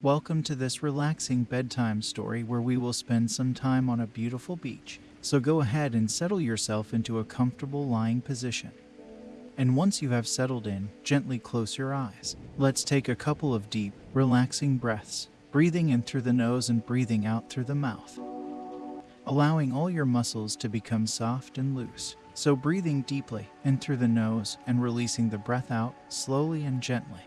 Welcome to this relaxing bedtime story where we will spend some time on a beautiful beach. So go ahead and settle yourself into a comfortable lying position. And once you have settled in, gently close your eyes. Let's take a couple of deep, relaxing breaths, breathing in through the nose and breathing out through the mouth, allowing all your muscles to become soft and loose. So breathing deeply in through the nose and releasing the breath out slowly and gently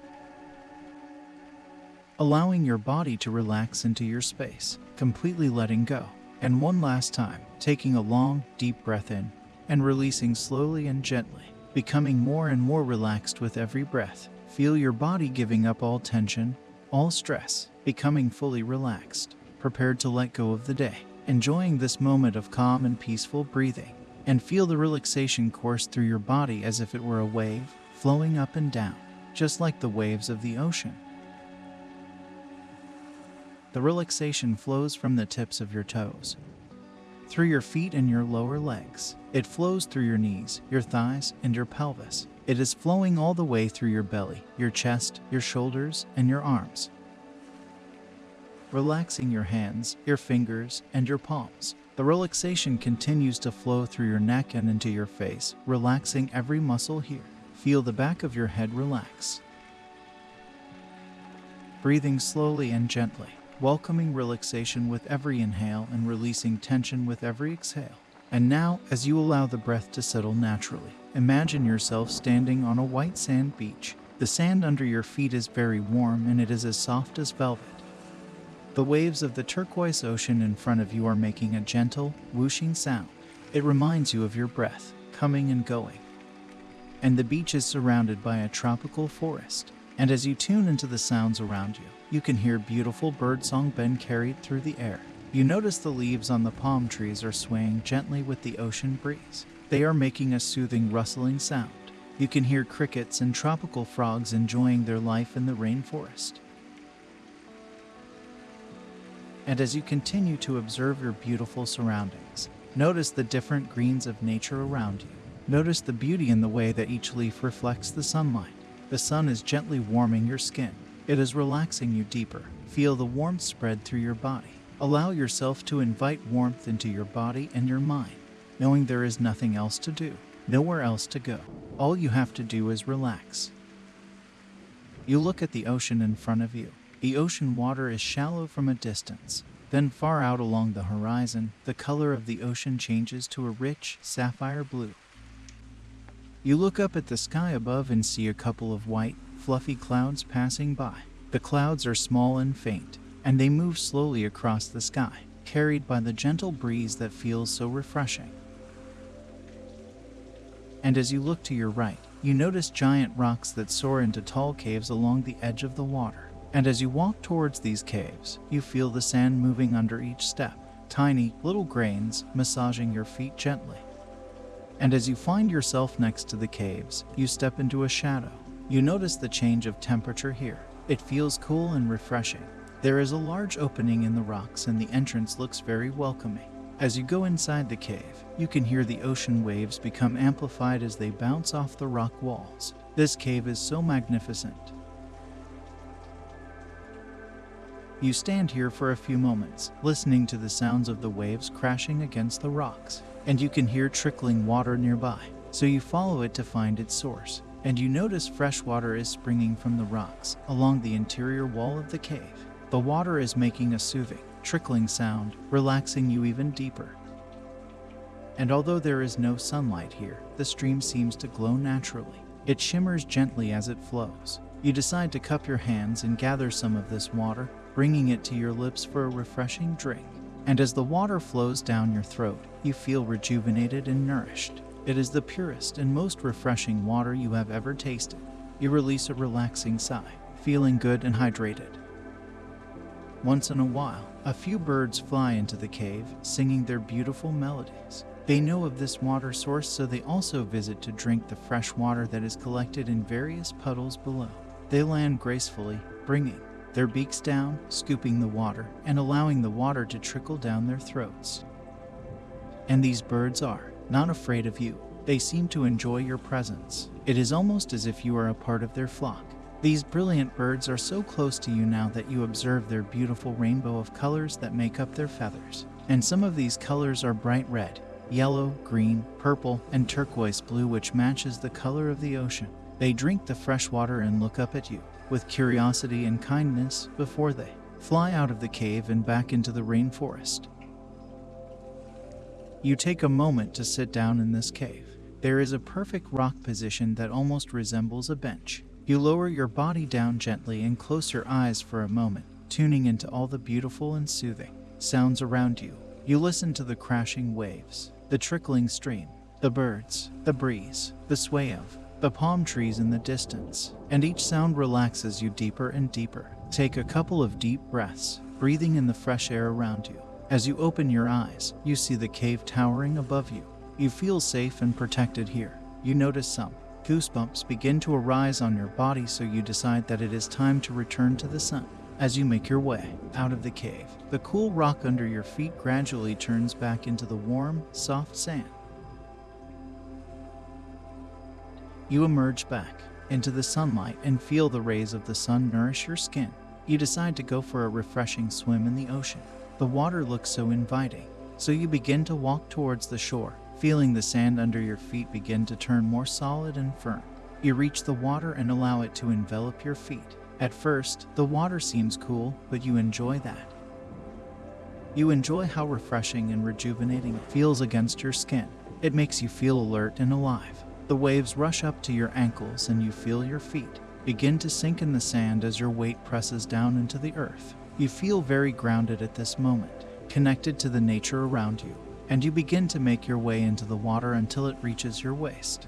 allowing your body to relax into your space, completely letting go. And one last time, taking a long, deep breath in and releasing slowly and gently, becoming more and more relaxed with every breath. Feel your body giving up all tension, all stress, becoming fully relaxed, prepared to let go of the day. Enjoying this moment of calm and peaceful breathing, and feel the relaxation course through your body as if it were a wave flowing up and down, just like the waves of the ocean. The relaxation flows from the tips of your toes, through your feet and your lower legs. It flows through your knees, your thighs, and your pelvis. It is flowing all the way through your belly, your chest, your shoulders, and your arms. Relaxing your hands, your fingers, and your palms. The relaxation continues to flow through your neck and into your face, relaxing every muscle here. Feel the back of your head relax. Breathing slowly and gently welcoming relaxation with every inhale and releasing tension with every exhale. And now, as you allow the breath to settle naturally, imagine yourself standing on a white sand beach. The sand under your feet is very warm and it is as soft as velvet. The waves of the turquoise ocean in front of you are making a gentle, whooshing sound. It reminds you of your breath, coming and going. And the beach is surrounded by a tropical forest. And as you tune into the sounds around you, you can hear beautiful birdsong being carried through the air. You notice the leaves on the palm trees are swaying gently with the ocean breeze. They are making a soothing rustling sound. You can hear crickets and tropical frogs enjoying their life in the rainforest. And as you continue to observe your beautiful surroundings, notice the different greens of nature around you. Notice the beauty in the way that each leaf reflects the sunlight. The sun is gently warming your skin, it is relaxing you deeper. Feel the warmth spread through your body. Allow yourself to invite warmth into your body and your mind, knowing there is nothing else to do, nowhere else to go. All you have to do is relax. You look at the ocean in front of you. The ocean water is shallow from a distance. Then, far out along the horizon, the color of the ocean changes to a rich sapphire blue. You look up at the sky above and see a couple of white, fluffy clouds passing by. The clouds are small and faint, and they move slowly across the sky, carried by the gentle breeze that feels so refreshing. And as you look to your right, you notice giant rocks that soar into tall caves along the edge of the water. And as you walk towards these caves, you feel the sand moving under each step, tiny, little grains massaging your feet gently. And as you find yourself next to the caves, you step into a shadow, you notice the change of temperature here. It feels cool and refreshing. There is a large opening in the rocks and the entrance looks very welcoming. As you go inside the cave, you can hear the ocean waves become amplified as they bounce off the rock walls. This cave is so magnificent. You stand here for a few moments, listening to the sounds of the waves crashing against the rocks, and you can hear trickling water nearby, so you follow it to find its source and you notice fresh water is springing from the rocks along the interior wall of the cave. The water is making a soothing, trickling sound, relaxing you even deeper. And although there is no sunlight here, the stream seems to glow naturally. It shimmers gently as it flows. You decide to cup your hands and gather some of this water, bringing it to your lips for a refreshing drink. And as the water flows down your throat, you feel rejuvenated and nourished. It is the purest and most refreshing water you have ever tasted. You release a relaxing sigh, feeling good and hydrated. Once in a while, a few birds fly into the cave, singing their beautiful melodies. They know of this water source, so they also visit to drink the fresh water that is collected in various puddles below. They land gracefully, bringing their beaks down, scooping the water, and allowing the water to trickle down their throats. And these birds are not afraid of you. They seem to enjoy your presence. It is almost as if you are a part of their flock. These brilliant birds are so close to you now that you observe their beautiful rainbow of colors that make up their feathers. And some of these colors are bright red, yellow, green, purple, and turquoise blue, which matches the color of the ocean. They drink the fresh water and look up at you with curiosity and kindness before they fly out of the cave and back into the rainforest. You take a moment to sit down in this cave. There is a perfect rock position that almost resembles a bench. You lower your body down gently and close your eyes for a moment, tuning into all the beautiful and soothing sounds around you. You listen to the crashing waves, the trickling stream, the birds, the breeze, the sway of the palm trees in the distance, and each sound relaxes you deeper and deeper. Take a couple of deep breaths, breathing in the fresh air around you. As you open your eyes, you see the cave towering above you. You feel safe and protected here. You notice some goosebumps begin to arise on your body, so you decide that it is time to return to the sun. As you make your way out of the cave, the cool rock under your feet gradually turns back into the warm, soft sand. You emerge back into the sunlight and feel the rays of the sun nourish your skin. You decide to go for a refreshing swim in the ocean. The water looks so inviting, so you begin to walk towards the shore, feeling the sand under your feet begin to turn more solid and firm. You reach the water and allow it to envelop your feet. At first, the water seems cool, but you enjoy that. You enjoy how refreshing and rejuvenating it feels against your skin. It makes you feel alert and alive. The waves rush up to your ankles and you feel your feet begin to sink in the sand as your weight presses down into the earth. You feel very grounded at this moment, connected to the nature around you, and you begin to make your way into the water until it reaches your waist.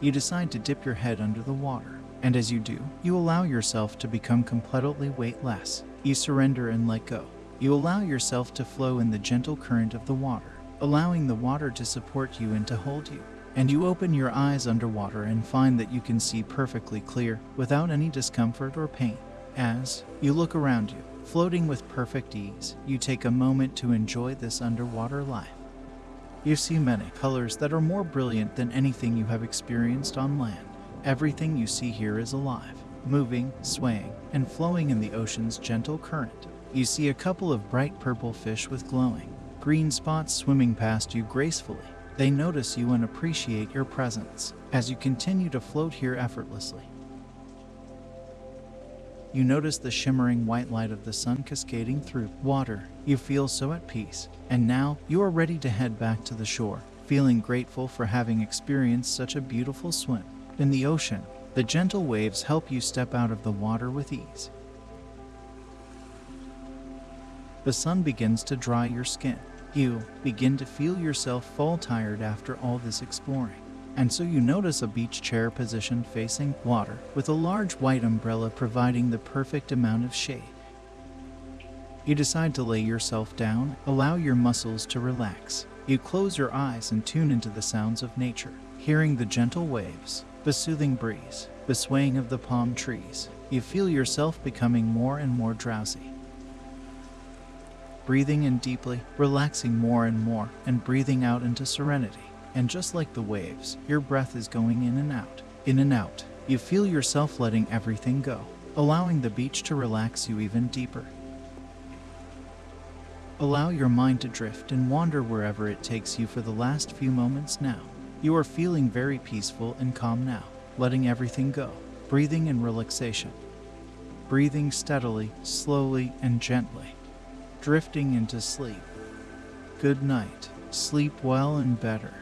You decide to dip your head under the water, and as you do, you allow yourself to become completely weightless. You surrender and let go. You allow yourself to flow in the gentle current of the water allowing the water to support you and to hold you. And you open your eyes underwater and find that you can see perfectly clear without any discomfort or pain. As you look around you, floating with perfect ease, you take a moment to enjoy this underwater life. You see many colors that are more brilliant than anything you have experienced on land. Everything you see here is alive, moving, swaying, and flowing in the ocean's gentle current. You see a couple of bright purple fish with glowing, green spots swimming past you gracefully. They notice you and appreciate your presence as you continue to float here effortlessly. You notice the shimmering white light of the sun cascading through water. You feel so at peace, and now you are ready to head back to the shore, feeling grateful for having experienced such a beautiful swim. In the ocean, the gentle waves help you step out of the water with ease. The sun begins to dry your skin, you begin to feel yourself fall tired after all this exploring. And so you notice a beach chair positioned facing water with a large white umbrella providing the perfect amount of shade. You decide to lay yourself down, allow your muscles to relax. You close your eyes and tune into the sounds of nature, hearing the gentle waves, the soothing breeze, the swaying of the palm trees. You feel yourself becoming more and more drowsy breathing in deeply, relaxing more and more, and breathing out into serenity. And just like the waves, your breath is going in and out, in and out. You feel yourself letting everything go, allowing the beach to relax you even deeper. Allow your mind to drift and wander wherever it takes you for the last few moments now. You are feeling very peaceful and calm now, letting everything go, breathing in relaxation. Breathing steadily, slowly, and gently drifting into sleep. Good night. Sleep well and better.